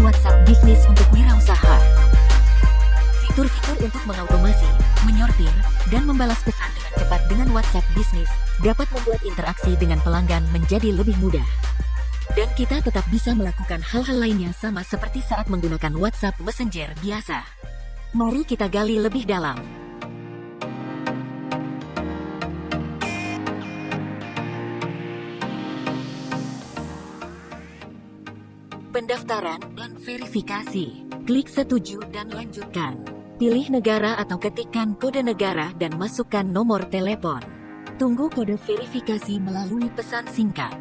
WhatsApp bisnis untuk wirausaha. Fitur-fitur untuk mengautomasi, menyortir, dan membalas pesan dengan cepat dengan WhatsApp bisnis dapat membuat interaksi dengan pelanggan menjadi lebih mudah. Dan kita tetap bisa melakukan hal-hal lainnya sama seperti saat menggunakan WhatsApp Messenger biasa. Mari kita gali lebih dalam. pendaftaran, verifikasi. Klik setuju dan lanjutkan. Pilih negara atau ketikkan kode negara dan masukkan nomor telepon. Tunggu kode verifikasi melalui pesan singkat.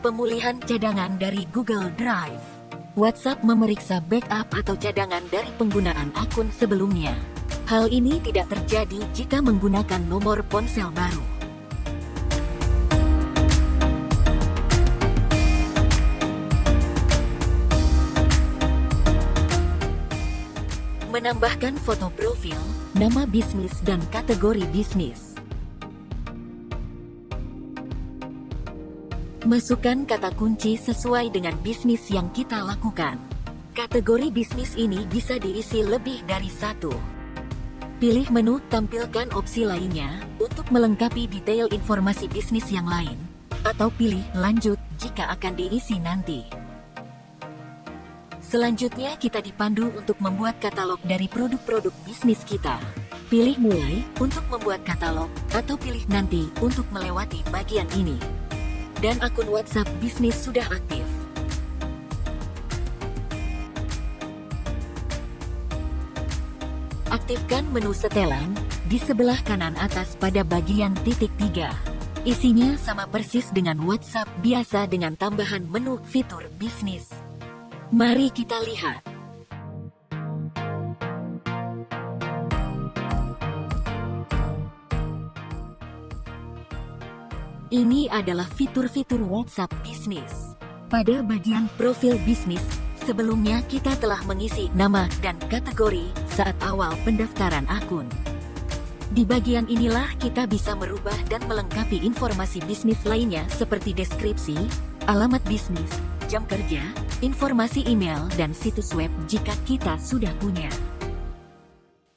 Pemulihan cadangan dari Google Drive. WhatsApp memeriksa backup atau cadangan dari penggunaan akun sebelumnya. Hal ini tidak terjadi jika menggunakan nomor ponsel baru. Menambahkan foto profil, nama bisnis dan kategori bisnis. Masukkan kata kunci sesuai dengan bisnis yang kita lakukan. Kategori bisnis ini bisa diisi lebih dari satu. Pilih menu tampilkan opsi lainnya untuk melengkapi detail informasi bisnis yang lain. Atau pilih lanjut jika akan diisi nanti. Selanjutnya kita dipandu untuk membuat katalog dari produk-produk bisnis kita. Pilih mulai untuk membuat katalog atau pilih nanti untuk melewati bagian ini dan akun WhatsApp bisnis sudah aktif. Aktifkan menu setelan di sebelah kanan atas pada bagian titik tiga. Isinya sama persis dengan WhatsApp biasa dengan tambahan menu fitur bisnis. Mari kita lihat. Ini adalah fitur-fitur WhatsApp bisnis. Pada bagian profil bisnis, sebelumnya kita telah mengisi nama dan kategori saat awal pendaftaran akun. Di bagian inilah kita bisa merubah dan melengkapi informasi bisnis lainnya seperti deskripsi, alamat bisnis, jam kerja, informasi email, dan situs web jika kita sudah punya.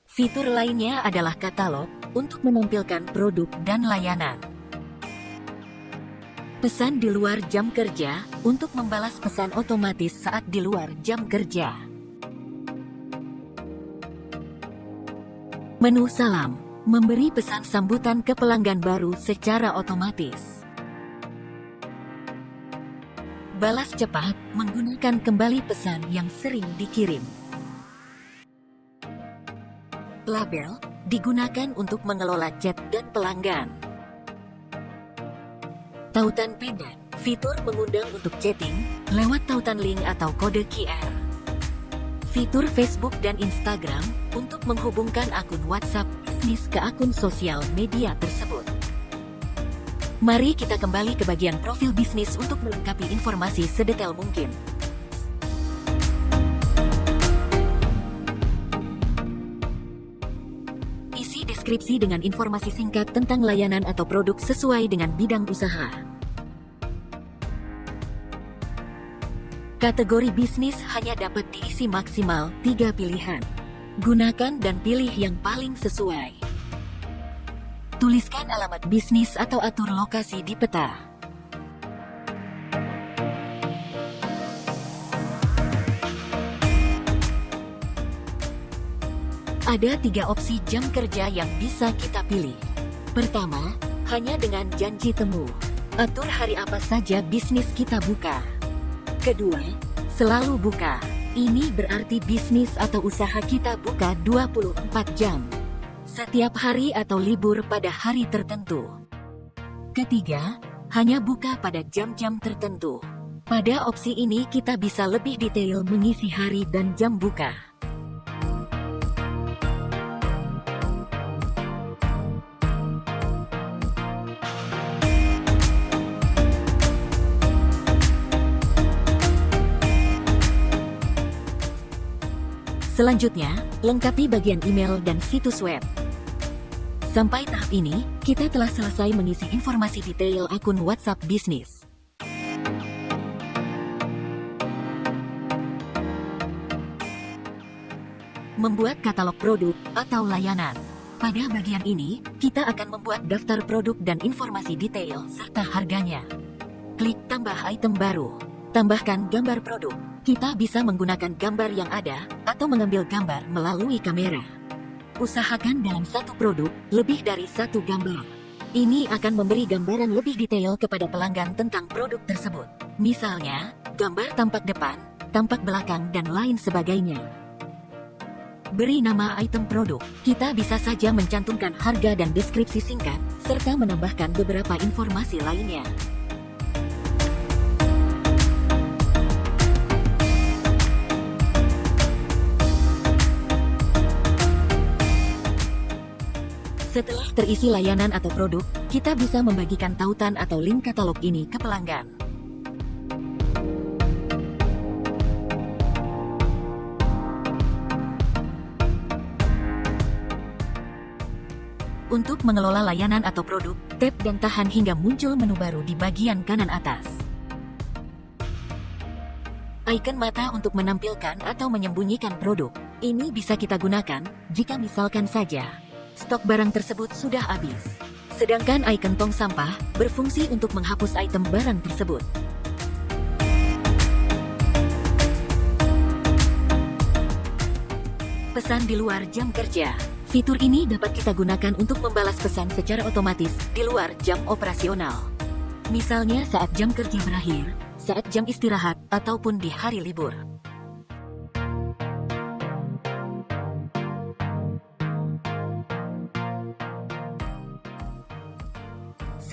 Fitur lainnya adalah katalog untuk menampilkan produk dan layanan pesan di luar jam kerja untuk membalas pesan otomatis saat di luar jam kerja. Menu salam memberi pesan sambutan ke pelanggan baru secara otomatis. Balas cepat menggunakan kembali pesan yang sering dikirim. Label digunakan untuk mengelola chat dan pelanggan. Tautan pendek, fitur mengundang untuk chatting lewat tautan link atau kode QR. Fitur Facebook dan Instagram untuk menghubungkan akun WhatsApp bisnis ke akun sosial media tersebut. Mari kita kembali ke bagian profil bisnis untuk melengkapi informasi sedetail mungkin. Deskripsi dengan informasi singkat tentang layanan atau produk sesuai dengan bidang usaha. Kategori bisnis hanya dapat diisi maksimal tiga pilihan. Gunakan dan pilih yang paling sesuai. Tuliskan alamat bisnis atau atur lokasi di peta. Ada tiga opsi jam kerja yang bisa kita pilih. Pertama, hanya dengan janji temu. Atur hari apa saja bisnis kita buka. Kedua, selalu buka. Ini berarti bisnis atau usaha kita buka 24 jam. Setiap hari atau libur pada hari tertentu. Ketiga, hanya buka pada jam-jam tertentu. Pada opsi ini kita bisa lebih detail mengisi hari dan jam buka. Selanjutnya, lengkapi bagian email dan situs web. Sampai tahap ini, kita telah selesai mengisi informasi detail akun WhatsApp bisnis. Membuat katalog produk atau layanan. Pada bagian ini, kita akan membuat daftar produk dan informasi detail serta harganya. Klik tambah item baru. Tambahkan gambar produk. Kita bisa menggunakan gambar yang ada atau mengambil gambar melalui kamera. Usahakan dalam satu produk lebih dari satu gambar. Ini akan memberi gambaran lebih detail kepada pelanggan tentang produk tersebut. Misalnya, gambar tampak depan, tampak belakang, dan lain sebagainya. Beri nama item produk. Kita bisa saja mencantumkan harga dan deskripsi singkat, serta menambahkan beberapa informasi lainnya. Setelah terisi layanan atau produk, kita bisa membagikan tautan atau link katalog ini ke pelanggan. Untuk mengelola layanan atau produk, tap dan tahan hingga muncul menu baru di bagian kanan atas. Icon mata untuk menampilkan atau menyembunyikan produk. Ini bisa kita gunakan jika misalkan saja stok barang tersebut sudah habis. Sedangkan ikon tong sampah berfungsi untuk menghapus item barang tersebut. Pesan di luar jam kerja. Fitur ini dapat kita gunakan untuk membalas pesan secara otomatis di luar jam operasional. Misalnya saat jam kerja berakhir, saat jam istirahat, ataupun di hari libur.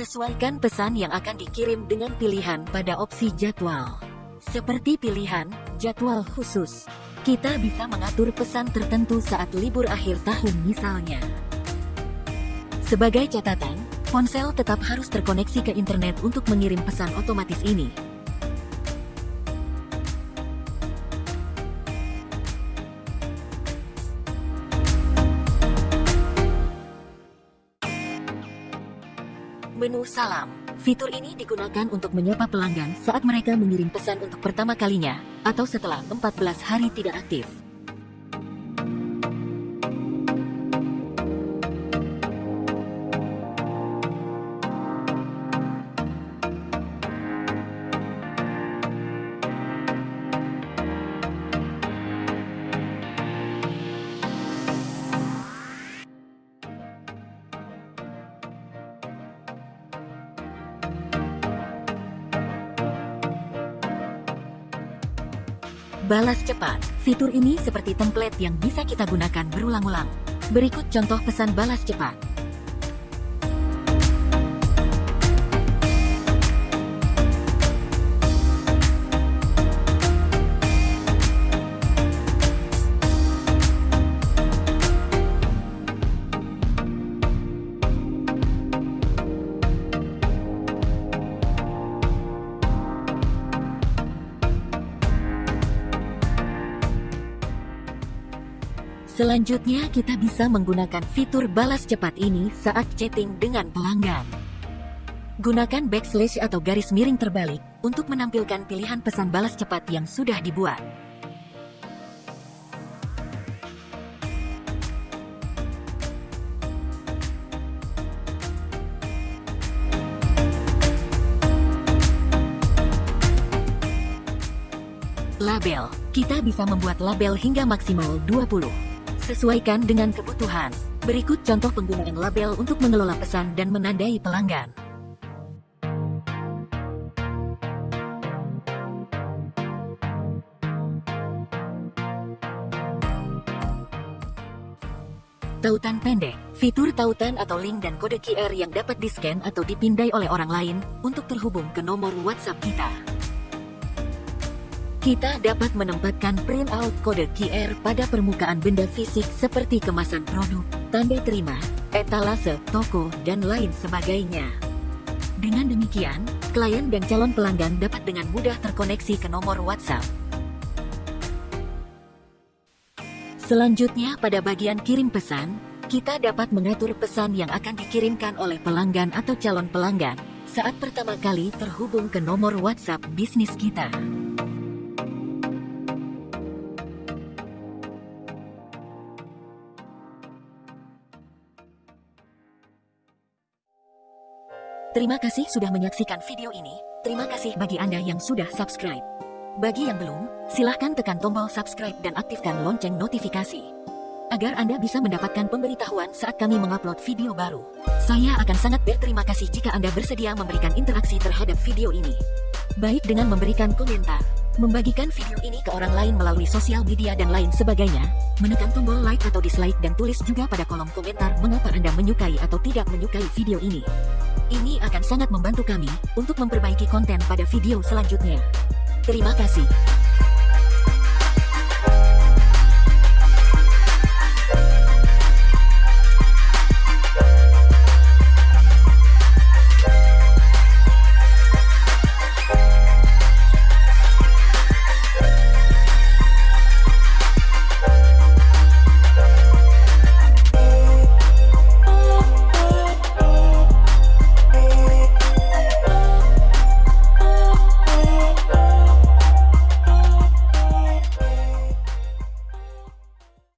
Sesuaikan pesan yang akan dikirim dengan pilihan pada opsi jadwal. Seperti pilihan jadwal khusus, kita bisa mengatur pesan tertentu saat libur akhir tahun misalnya. Sebagai catatan, ponsel tetap harus terkoneksi ke internet untuk mengirim pesan otomatis ini. Menu Salam Fitur ini digunakan untuk menyapa pelanggan saat mereka mengirim pesan untuk pertama kalinya, atau setelah 14 hari tidak aktif. Balas cepat. Fitur ini seperti template yang bisa kita gunakan berulang-ulang. Berikut contoh pesan balas cepat. Selanjutnya kita bisa menggunakan fitur balas cepat ini saat chatting dengan pelanggan. Gunakan backslash atau garis miring terbalik untuk menampilkan pilihan pesan balas cepat yang sudah dibuat. Label. Kita bisa membuat label hingga maksimal 20. Sesuaikan dengan kebutuhan. Berikut contoh penggunaan label untuk mengelola pesan dan menandai pelanggan. Tautan pendek, fitur tautan atau link dan kode QR yang dapat di-scan atau dipindai oleh orang lain untuk terhubung ke nomor WhatsApp kita. Kita dapat menempatkan printout kode QR pada permukaan benda fisik seperti kemasan produk, tanda terima, etalase, toko, dan lain sebagainya. Dengan demikian, klien dan calon pelanggan dapat dengan mudah terkoneksi ke nomor WhatsApp. Selanjutnya pada bagian kirim pesan, Kita dapat mengatur pesan yang akan dikirimkan oleh pelanggan atau calon pelanggan saat pertama kali terhubung ke nomor WhatsApp bisnis kita. Terima kasih sudah menyaksikan video ini. Terima kasih bagi Anda yang sudah subscribe. Bagi yang belum, silahkan tekan tombol subscribe dan aktifkan lonceng notifikasi agar Anda bisa mendapatkan pemberitahuan saat kami mengupload video baru. Saya akan sangat berterima kasih jika Anda bersedia memberikan interaksi terhadap video ini. Baik dengan memberikan komentar, membagikan video ini ke orang lain melalui sosial media dan lain sebagainya, menekan tombol like atau dislike dan tulis juga pada kolom komentar mengapa Anda menyukai atau tidak menyukai video ini. Ini akan sangat membantu kami untuk memperbaiki konten pada video selanjutnya. Terima kasih.